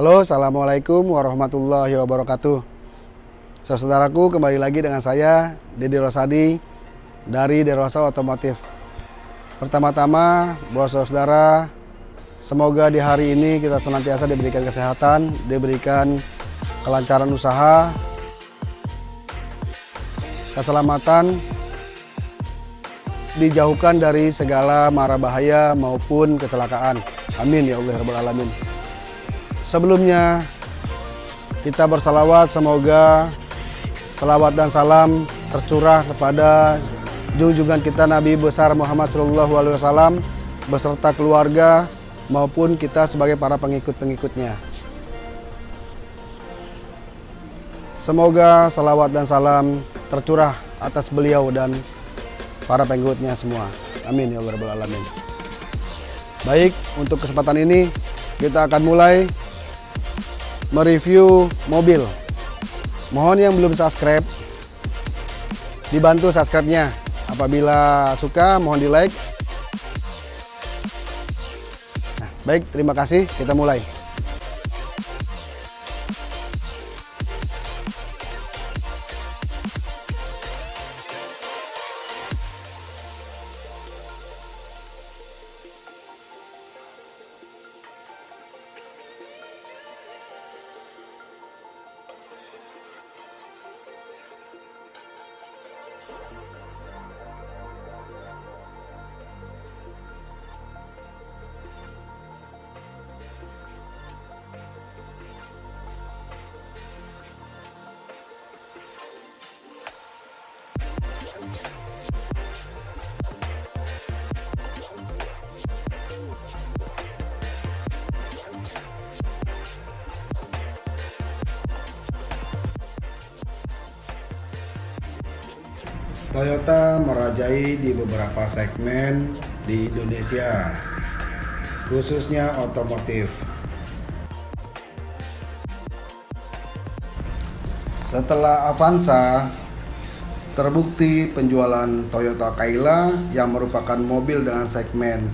Halo, Assalamualaikum warahmatullahi wabarakatuh Saudaraku, kembali lagi dengan saya, Dedi Rosadi dari Derosa Otomotif Pertama-tama, buat saudara, semoga di hari ini kita senantiasa diberikan kesehatan, diberikan kelancaran usaha, keselamatan, dijauhkan dari segala mara bahaya maupun kecelakaan. Amin ya Allah Rabbal Alamin. Sebelumnya kita bersalawat semoga salawat dan salam tercurah kepada junjungan kita Nabi besar Muhammad Shallallahu Alaihi Wasallam beserta keluarga maupun kita sebagai para pengikut-pengikutnya. Semoga salawat dan salam tercurah atas beliau dan para pengikutnya semua. Amin ya Allah Alamin. Baik, untuk kesempatan ini kita akan mulai mereview mobil. Mohon yang belum subscribe, dibantu subscribe-nya. Apabila suka, mohon di like. Nah, baik, terima kasih. Kita mulai. Toyota merajai di beberapa segmen di Indonesia, khususnya otomotif. Setelah Avanza, terbukti penjualan Toyota Kayla yang merupakan mobil dengan segmen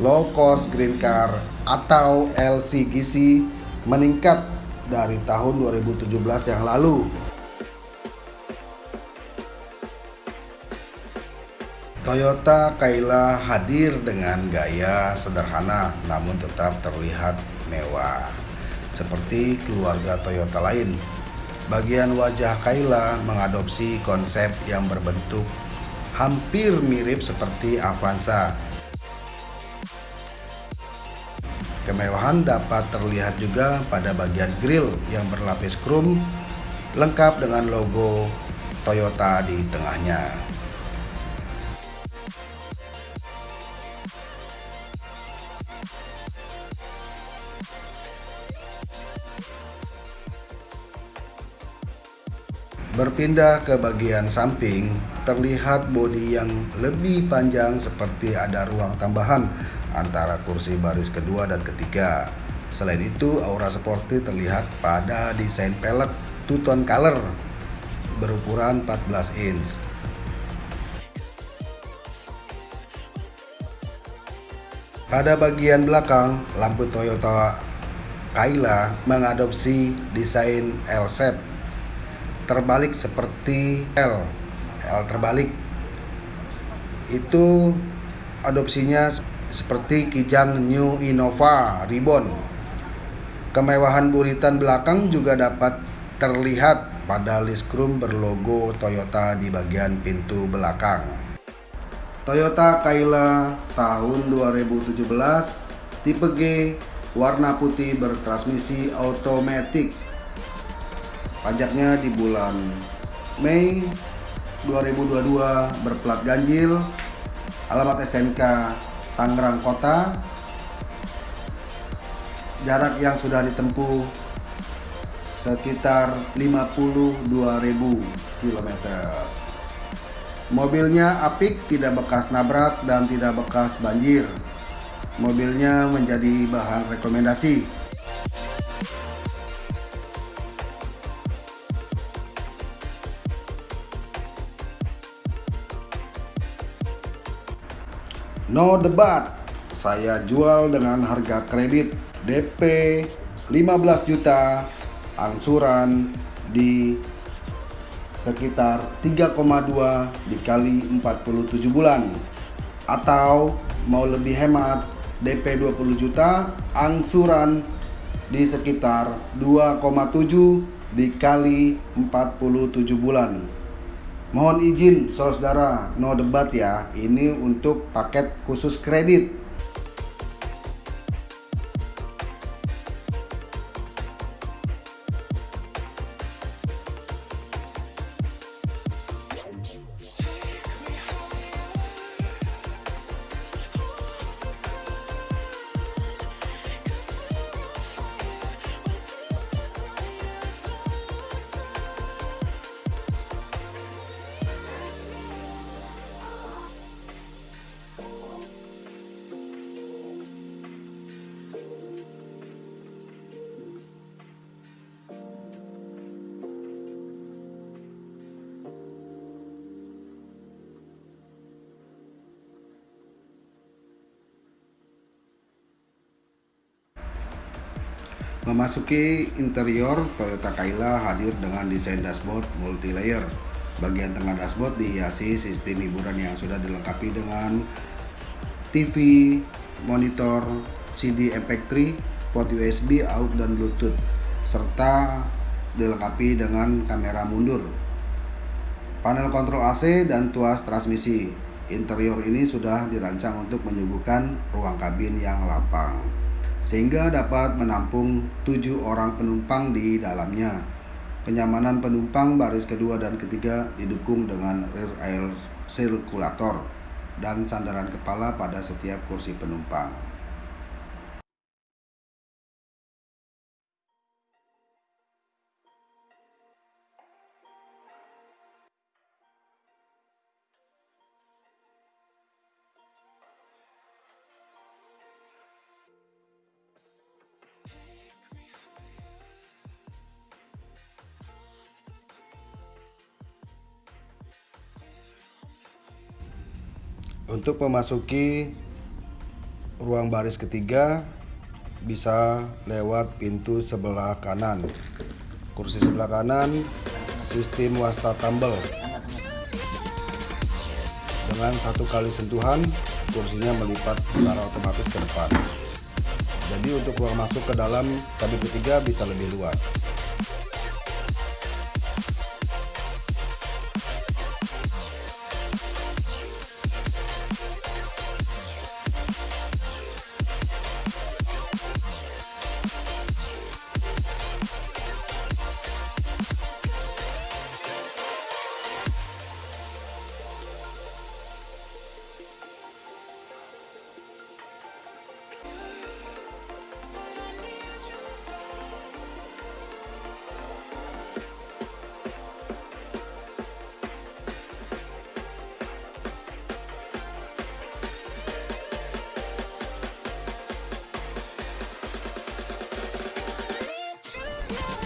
low cost green car atau LCGC meningkat dari tahun 2017 yang lalu Toyota Kayla hadir dengan gaya sederhana namun tetap terlihat mewah seperti keluarga Toyota lain. Bagian wajah Kayla mengadopsi konsep yang berbentuk hampir mirip seperti Avanza. Kemewahan dapat terlihat juga pada bagian grill yang berlapis krom lengkap dengan logo Toyota di tengahnya. Berpindah ke bagian samping, terlihat bodi yang lebih panjang seperti ada ruang tambahan antara kursi baris kedua dan ketiga. Selain itu, aura sporty terlihat pada desain pelek two-tone color berukuran 14 inch. Pada bagian belakang, lampu Toyota Kayla mengadopsi desain L-shape terbalik seperti L L terbalik. Itu adopsinya seperti Kijang New Innova Ribbon kemewahan buritan belakang juga dapat terlihat pada list chrome berlogo Toyota di bagian pintu belakang. Toyota Kayla tahun 2017 tipe G warna putih bertransmisi otomatis pajaknya di bulan Mei 2022 berplat ganjil. Alamat SNK Tangerang Kota. Jarak yang sudah ditempuh sekitar 52.000 km mobilnya apik tidak bekas nabrak dan tidak bekas banjir. Mobilnya menjadi bahan rekomendasi No debat, saya jual dengan harga kredit DP 15 juta angsuran di sekitar 3,2 dikali 47 bulan. Atau mau lebih hemat DP 20 juta angsuran di sekitar 2,7 dikali 47 bulan mohon izin saudara no debat ya. Ini untuk paket khusus kredit Memasuki interior, Toyota Kayla hadir dengan desain dashboard multi-layer. Bagian tengah dashboard dihiasi sistem hiburan yang sudah dilengkapi dengan TV, monitor, CD MP3, port USB, AUX dan Bluetooth, serta dilengkapi dengan kamera mundur. Panel kontrol AC dan tuas transmisi. Interior ini sudah dirancang untuk menyuguhkan ruang kabin yang lapang sehingga dapat menampung tujuh orang penumpang di dalamnya. Kenyamanan penumpang baris kedua dan ketiga didukung dengan rear air circulator dan sandaran kepala pada setiap kursi penumpang. Untuk memasuki ruang baris ketiga bisa lewat pintu sebelah kanan. Kursi sebelah kanan sistem wasta tumble. Dengan satu kali sentuhan kursinya melipat secara otomatis ke depan. Jadi untuk ruang masuk ke dalam kabin ketiga bisa lebih luas.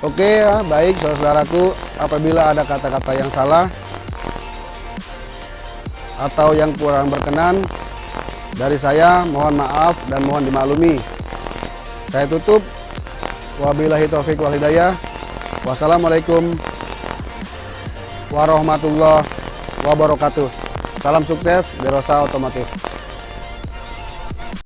Oke ya, baik saudaraku. Apabila ada kata-kata yang salah atau yang kurang berkenan dari saya, mohon maaf dan mohon dimaklumi. Saya tutup. Wabillahi taufik wal hidayah. Wassalamualaikum warahmatullahi wabarakatuh. Salam sukses di Rosa Otomotif.